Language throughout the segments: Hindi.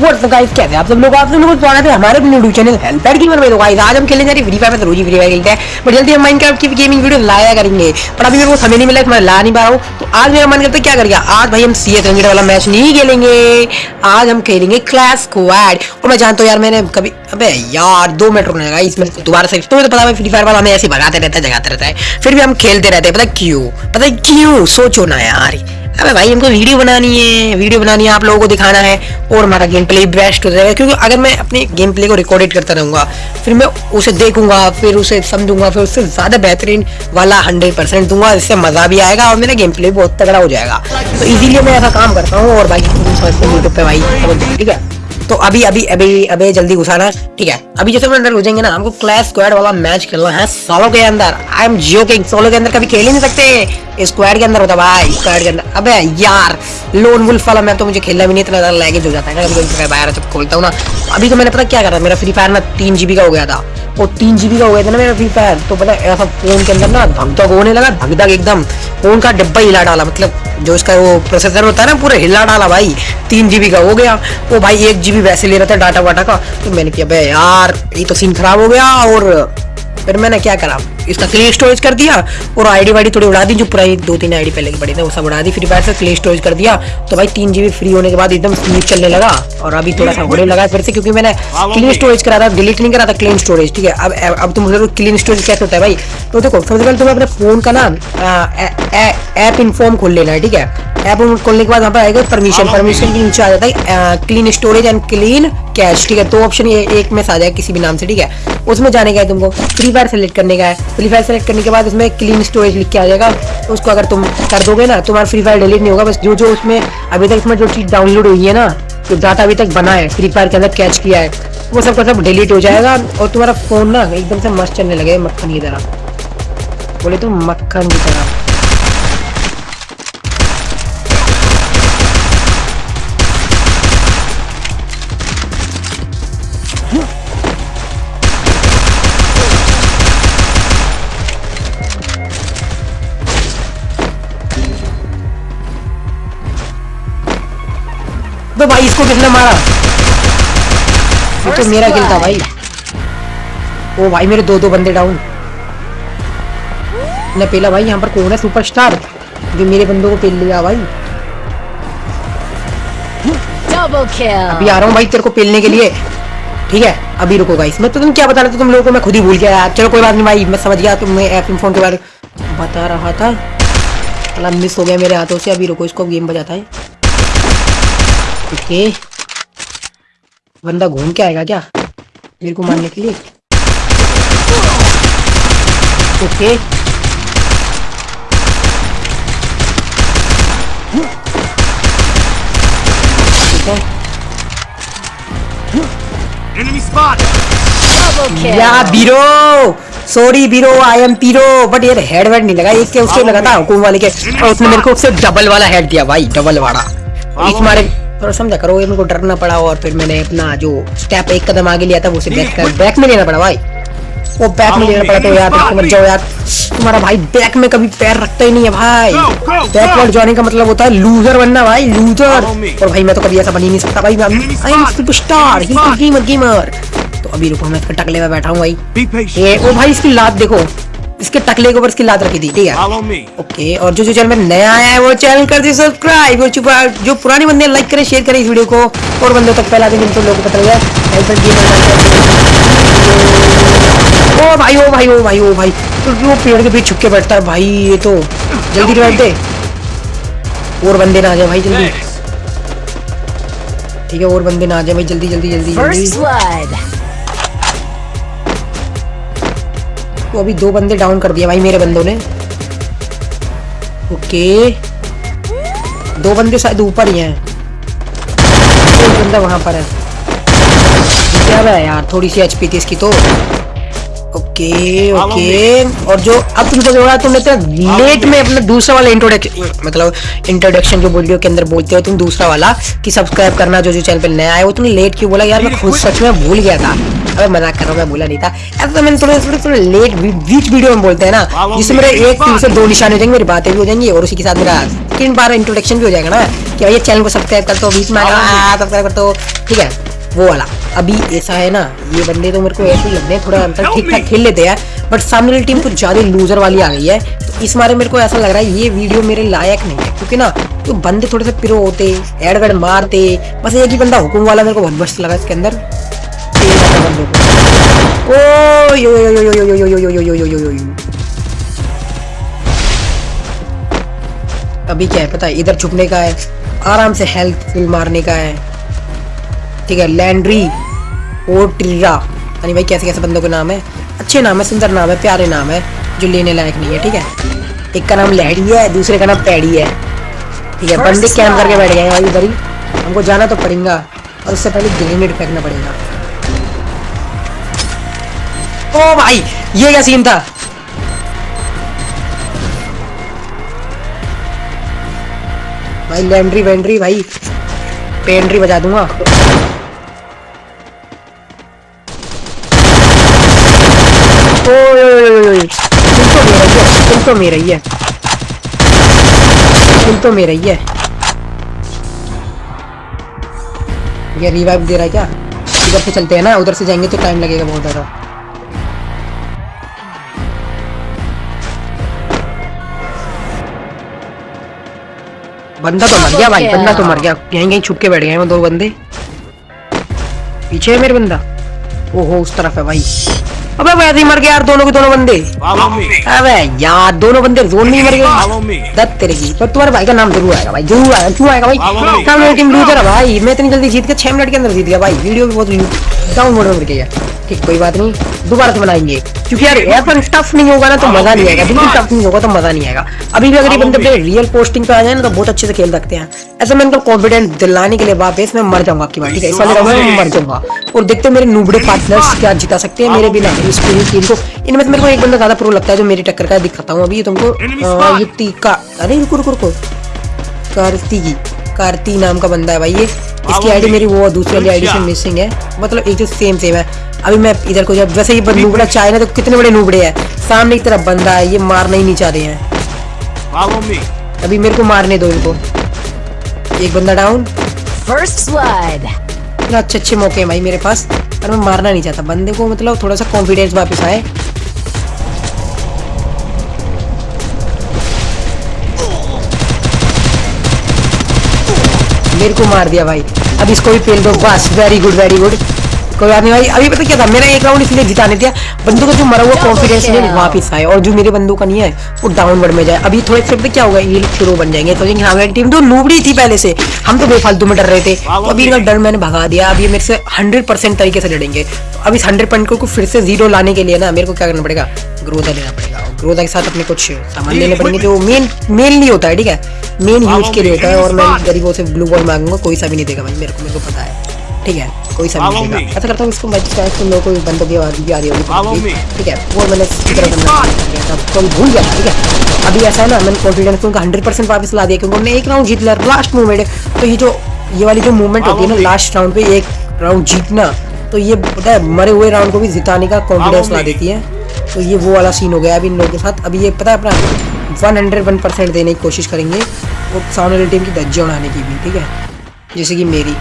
व्हाट्सअप गाइस कैसे आप सब लोग आप सब लोग स्वागत है हमारे यूट्यूब चैनल हेल्पर गेमर में तो गाइस आज हम खेलने जा रहे फ्री फायर में तो रोज फ्री फायर खेलते हैं। बट जल्दी हम माइनक्राफ्ट की गेमिंग वीडियो लाया करेंगे। पर अभी मेरे को समय नहीं मिला, मैं ला नहीं पा रहा हूँ। तो आज मेरा मन करता है क्या करेंगे आज भाई हम सी एस वाला मैच नहीं खेलेंगे। आज हम खेलेंगे क्लास स्क्वाड और मैं जानता हूँ यार, मैंने कभी अबे यार, दो मिनट रुकने लगा इसमें दोबारा से तुम्हें तो पता है फ्री फायर वाला हमें ऐसे भगाते रहता है, जगाते रहता है। फिर भी हम खेलते रहते हैं, पता क्यों? पता क्यों? सोचो ना यार। अबे भाई, हमको वीडियो बनानी है, वीडियो बनानी है, आप लोगों को दिखाना है। और हमारा गेम प्ले बेस्ट हो जाएगा, क्योंकि अगर मैं अपने गेम प्ले को रिकॉर्डेड करता रहूँगा, फिर मैं उसे देखूँगा, फिर उसे समझूँगा, फिर उससे ज़्यादा बेहतरीन वाला हंड्रेड परसेंट दूँगा, इससे मज़ा भी आएगा और मेरा गेम प्ले बहुत तगड़ा हो जाएगा। तो इसीलिए मैं ऐसा काम करता हूँ और भाई यूट्यूब पर भाई ठीक है? तो अभी अभी अभी अभी जल्दी घुसाना ठीक है। अभी जैसे हम अंदर घुसेंगे ना, हमको क्लैश स्क्वाड वाला मैच खेलना है सोलो के अंदर। I am Jio king solo के अंदर कभी खेल ही नहीं सकते। स्क्वाड के अंदर होता भाई स्क्वाड के अंदर। अब यार लोन वुल्फ वाला मैं तो मुझे खेलना भी नहीं इतना लैगेज हो जाता है। बाहर जब खोलता हूँ ना। अभी तो मैंने पता क्या करा, मेरा फ्री फायर ना तीन जीबी का हो गया था। और तीन जीबी का हो गया था ना मेरा फ्री फायर तो पता ऐसा फ़ोन के अंदर ना धक धक होने लगा धक धक एकदम। फ़ोन का डिब्बा हिला डाला मतलब जो इसका वो प्रोसेसर होता है ना, पूरा हिला डाला भाई। तीन जीबी का हो गया, वो भाई एक जीबी वैसे ले रहा था डाटा वाटा का तो मैंने किया भाई यार, ये तो सीन खराब हो गया और फिर मैंने क्या करा? इसका क्ले स्टोरेज कर दिया और आईडी वाईडी थोड़ी उड़ा दी जो पुरानी दो तीन आईडी पहले की पड़ी थी वो सब उड़ा दी। फ्री फायर से क्ले स्टोरेज कर दिया। तो भाई तीन जीबी फ्री होने के बाद एकदम स्मूथ चलने लगा और अभी थोड़ा सा होने लगा फिर से क्योंकि मैंने क्लीन स्टोरेज करा था डिलीट नहीं करा था क्लीन स्टोरेज ठीक है? अब अब तुम मुझे क्लीन स्टोरेज कैसे होता है भाई। तो देखो सबसे पहले तुम्हें अपने फ़ोन का ना ऐप इन्फॉर्म खोल लेना है ठीक है? ऐप खोलने के बाद वहाँ पर आएगा परमिशन परमिशन के नीचे आ जाता है clean storage and clean cache ठीक है? दो ऑप्शन एक में आ जाएगा किसी भी नाम से ठीक है? उसमें जाने का है तुमको फ्री फायर सेलेक्ट करने का है। फ्री फायर सेलेक्ट करने के बाद उसमें क्लीन स्टोरेज लिख के आ जाएगा। तो उसको अगर तुम कर दोगे ना, तुम्हारा फ्री फायर डिलीट नहीं होगा। बस जो जो उसमें अभी तक उसमें जो चीज़ डाउनलोड हुई है ना, जो डाटा अभी तक बना है फ्री फायर के अंदर कैच किया है, वो सब का सब डिलीट हो जाएगा और तुम्हारा फ़ोन ना एकदम से मस्त चलने लगे, मक्खन की तरह। बोले तो मक्खन की तरह। किसने मारा। ये तो मेरा किल था भाई। ओ भाई मेरे दो दो बंदे डाउन ने पहला भाई यहाँ पर कौन है सुपरस्टार जो मेरे बंदों को पेल लिया भाई। अभी आ रहा हूँ भाई तेरे को पेलने के लिए। ठीक है अभी रुको गाइस मैं तो तुम क्या बता रहे थे? तुम लोगों को मैं खुद ही भूल गया यार। चलो कोई बात नहीं भाई मैं समझ गया तुम ऐप फ़ोन के बारे बता रहा था। अला मिस हो गया मेरे हाथों से। अभी रुको इसको गेम बजाता है। ओके बंदा घूम के आएगा क्या? मेरे को मारने के लिए। ओके। या बीरो सॉरी बीरो आई एम पीरो बट यार हेड वेड नहीं लगा एक के उसके लगा था हुकुम वाले के। और उसने मेरे को उससे डबल वाला हेड दिया भाई डबल वाला। इस मारे। थोड़ा समझा करो ये मेरे को डरना पड़ा और फिर मैंने अपना जो स्टेप एक कदम आगे लिया था वो बैक कर बैक में लेना पड़ा भाई। वो बैक में लेना पड़ा तो यार मत जाओ यार। तुम्हारा भाई बैक में कभी पैर रखता ही नहीं है भाई। बैकवर्ड जाने का मतलब होता है लूजर बनना भाई लूजर और भाई मैं तो कभी ऐसा बन ही नहीं सकता भाई I am superstar gamer gamer तो अभी रुको मैं टकले में बैठा हूँ भाई। ये ओ भाई इसकी लात देखो। इसके टकले के ऊपर इसकी लात रखी थी ठीक है? ओके और जो जो चैनल में नया आया है वो चैनल कर दी सब्सक्राइब और चुपा जो पुराने बंदे लाइक करें शेयर करें इस वीडियो को और बंदों तक फैला दें जिनको लोगों को पता ओ भाई ओ भाई ओ भाई ओ भाई तो वो पेड़ के बीच छुप के बैठता है भाई ये तो जल्दी रिवाइव दे। और बंदे ना आ जाए भाई जल्दी। ठीक है और बंदे ना आ जाए भाई जल्दी जल्दी जल्दी जल्दी। तो अभी दो बंदे डाउन कर दिया भाई मेरे बंदों ने। ओके। दो बंदे शायद ऊपर ही हैं। एक बंदा वहाँ पर है। क्या है यार, थोड़ी सी एचपी थी इसकी तो। Okay okay. और जो अब तुम सोच रहा तुमने तो लेट में अपना दूसरा वाला इंट्रोडक्शन मतलब इंट्रोडक्शन जो वीडियो के अंदर बोलते हो तुम दूसरा वाला, कि सब्सक्राइब करना जो जो चैनल पे नया है, वो तुमने लेट क्यों बोला? यार मैं खुद सच में भूल गया था। अबे मज़ाक कर रहा हूँ मैं बोला नहीं था। ऐसा तो मैंने थोड़े थोड़े थोड़े लेट बीच वीडियो में बोलते हैं ना जिससे मेरे एक तीर से दो निशान हो जाएँगे मेरी बातें भी हो जाएँगी और उसी के साथ मेरा तीन बार इंट्रोडक्शन भी हो जाएगा ना कि भाई चैनल को सब्सक्राइब कर दो बीच में सब्सक्राइब कर दो। ठीक है वो वाला। अभी ऐसा है ना ये बंदे तो मेरे को ऐसे ही लगते हैं थोड़ा अंतर ठीक ठाक खेल लेते हैं बट सामने वाली टीम कुछ ज़्यादा लूजर वाली आ गई है तो इस बारे मेरे को ऐसा लग रहा है ये वीडियो मेरे लायक नहीं है क्योंकि ना तो बंदे थोड़े से पिरो होते एडगड़ मारते बस एक ही बंदा हुकुम वाला मेरे को बहुत मस्त लगा इसके अंदर। ओ यो यो यो यो यो यो यो यो यो यो यो यो अभी क्या है पता है इधर छुपने का है आराम से हेल्थ फिल मारने का है ठीक है लैंड्री और ट्रीरा यानी भाई कैसे कैसे बंदों के नाम है अच्छे नाम है सुंदर नाम है प्यारे नाम है जो लेने लायक नहीं है ठीक है एक का नाम लहड़ी है दूसरे का नाम पैड़ी है ठीक है बंदे कैम करके बैठ गए हैं भाई इधर ही हमको जाना तो पड़ेगा और उससे पहले ग्रेनेड फेंकना पड़ेगा ओ भाई, ये क्या सीन था? भाई लैंड्री वैंड्री भाई पेंड्री बजा दूँगा। तुम तो मेरा ही है, तुम तो मेरा ही है। ये रिवाइव दे रहा है क्या? इधर से चलते हैं ना, उधर से जाएँगे तो टाइम लगेगा बहुत ज़्यादा। बंदा तो मर गया भाई बंदा तो मर गया। यहीं कहीं छुप के बैठ गए वो दो बंदे। पीछे है मेरे बंदा। ओहो उस तरफ़ है भाई। अबे वैसे ही मर गया यार दोनों के दोनों बंदे। अबे यार दोनों बंदे जोन में मर गए। दत्त तेरे की। पर तुम्हारे भाई का नाम ज़रूर आएगा भाई ज़रूर आएगा क्यों आएगा भाई? सामने टीम लूजर है भाई। मैं इतनी जल्दी जीत के छह मिनट के अंदर जीत गया भाई। वीडियो भी बहुत डाउन मोड में गया। ठीक कोई बात नहीं। दोबारा से बनाएँगे। क्योंकि यार ऐसा टफ नहीं होगा ना तो मज़ा नहीं आएगा। बिल्कुल टफ नहीं होगा तो मज़ा नहीं आएगा। अभी भी अगर ये बंदे रियल पोस्टिंग पे आ जाए ना तो बहुत अच्छे से खेल सकते हैं। ऐसा मैं इनको कॉन्फिडेंस दिलाने के लिए वापस मैं मर जाऊँगा आपकी बात ठीक है? इस वाले राउंड में मर जाऊँगा। और देखते मेरे नूबड़े पार्टनर्स क्या जिता सकते हैं। मेरे बिना इस पूरी टीम को। इनमें से मेरे को एक बंदा ज़्यादा प्रो लगता है जो मेरी टक्कर का दिखाता हूँ। अभी तुमको ये तीका अरे रुको रुको रुको। कार्तिकी। कार्ती नाम का बंदा है भाई ये। इसकी आईडी मेरी वो दूसरी वाली आईडी से मिसिंग है। मतलब एक जो सेम सेम है। अभी मैं इधर को जब वैसे ही नूबड़ा चाहे ना तो कितने बड़े नूबड़े हैं। सामने की तरफ़ बंदा है ये मारना ही नहीं चाह रहे हैं। अभी मेरे को मारने दो इनको। एक बंदा डाउन फ़र्स्ट अच्छे अच्छे मौके हैं भाई मेरे पास। पर मैं मारना नहीं चाहता। बंदे को मतलब थोड़ा सा कॉन्फिडेंस वापस आए। मेरे को मार दिया भाई। अब इसको भी पेल दो। बस वेरी गुड वेरी गुड कोई बात नहीं भाई। अभी पता क्या था? मेरा एक राउंड इसलिए जिताने दिया। बंदू का जो मरा हुआ कॉन्फिडेंस है वापस आए और जो मेरे बंदू का नहीं है वो डाउनवर्ड में जाए। अभी थोड़े से क्या होगा? ये शुरू बन जाएँगे। तो हमारी टीम तो लूबड़ी थी पहले से। हम तो बेफालतू में डर रहे थे। तो अभी इनका डर मैंने भगा दिया। अभी मेरे से हंड्रेड परसेंट तरीके से लड़ेंगे। तो अब इस हंड्रेड पॉइंट को फिर से ज़ीरो लाने के लिए ना मेरे को क्या करना पड़ेगा? ग्रोदा लेना पड़ेगा। ग्रोदा के साथ अपने कुछ सामान लेने पड़ेंगे जो मेन मेन नहीं होता है ठीक है? मेन यूज़ के लिए होता है और मैं गरीबों से ब्लू बॉल मांगूँगा कोई सा भी नहीं देगा भाई मेरे को मेरे को पता है। ठीक है कोई सा नहीं ऐसा करता हूँ इसको मैं चाहे तुम लोगों को बंदों की भी आ रही होगी। ठीक है वो मैंने तरह तो भूल गया ठीक है? अभी ऐसा है ना मैंने कॉन्फिडेंस उनका हंड्रेड परसेंट वापस ला दिया क्योंकि उन्होंने एक राउंड जीत लिया लास्ट मूवमेंट तो ये जो ये वाली जो मूवमेंट होती है ना लास्ट राउंड पे एक राउंड जीतना तो ये पता है मरे हुए राउंड को भी जिताने का कॉन्फिडेंस ला देती है। तो ये वो वाला सीन हो गया अभी इन लोगों के साथ। अभी ये पता है अपना वन हंड्रेड वन परसेंट देने की कोशिश करेंगे वो सामने वाली टीम की धज्जे उड़ाने की भी ठीक है? जैसे कि मेरी।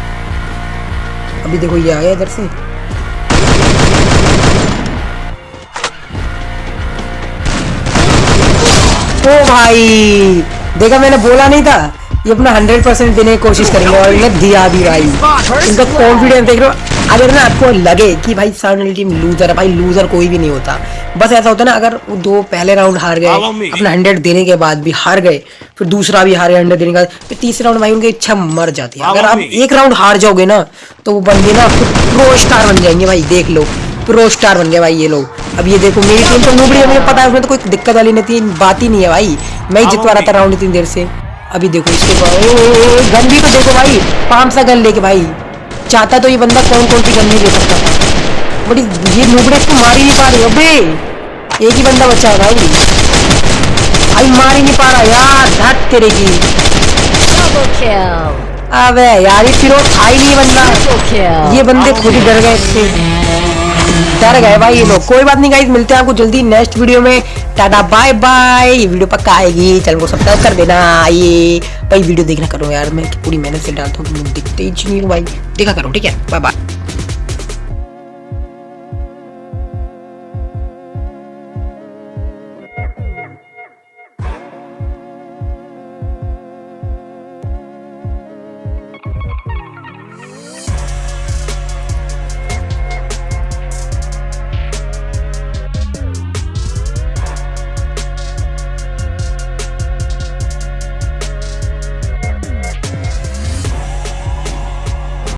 अभी देखो ये आया इधर से। ओ भाई देखा मैंने बोला नहीं था। ये अपना हंड्रेड परसेंट देने की कोशिश करेंगे और इन्हें दिया भी भाई। इनका कॉन्फिडेंस देख रहे हो? अगर ना आपको लगे कि भाई सामने टीम लूजर है भाई लूजर कोई भी नहीं होता। बस ऐसा होता है ना अगर वो दो पहले राउंड हार गए अपना हंड्रेड देने के बाद भी हार गए फिर दूसरा भी हारे हंड्रेड देने के बाद फिर तीसरे राउंड भाई उनकी इच्छा मर जाती है। अगर आप एक राउंड हार जाओगे ना तो वो बंदे ना आपको प्रो स्टार बन जाएँगे भाई देख लो। प्रो स्टार बन गए भाई ये लोग। अब ये देखो मेरी टीम तो नूबड़ी है मुझे पता है उसमें तो कोई दिक्कत वाली नहीं थी बात ही नहीं है भाई। मैं ही जितवा रहा था राउंड इतनी देर से। अभी देखो इसके गन भी तो देखो भाई। पाँच सा गन लेके भाई। चाहता तो ये बंदा कौन कौन सी गन नहीं ले सकता था? बट ये नुबड़े इसको मार ही नहीं पा रहे अबे। एक ही बंदा बचा है भाई। भाई मार ही नहीं पा रहा यार। धट तेरे की। अबे यार ये फिर था ही नहीं बंदा। ये बंदे खुद ही डर गए इससे। डर गए भाई ये लोग। कोई बात नहीं गाइज़ मिलते हैं आपको जल्दी नेक्स्ट वीडियो में। टाटा बाय बाय वीडियो पक्का आएगी। चैनल को सब्सक्राइब कर देना। आइए भाई वीडियो देखना करो यार, मैं पूरी मेहनत से डालता हूँ, दिखते ही नहीं भाई। देखा करो, ठीक है? Bye bye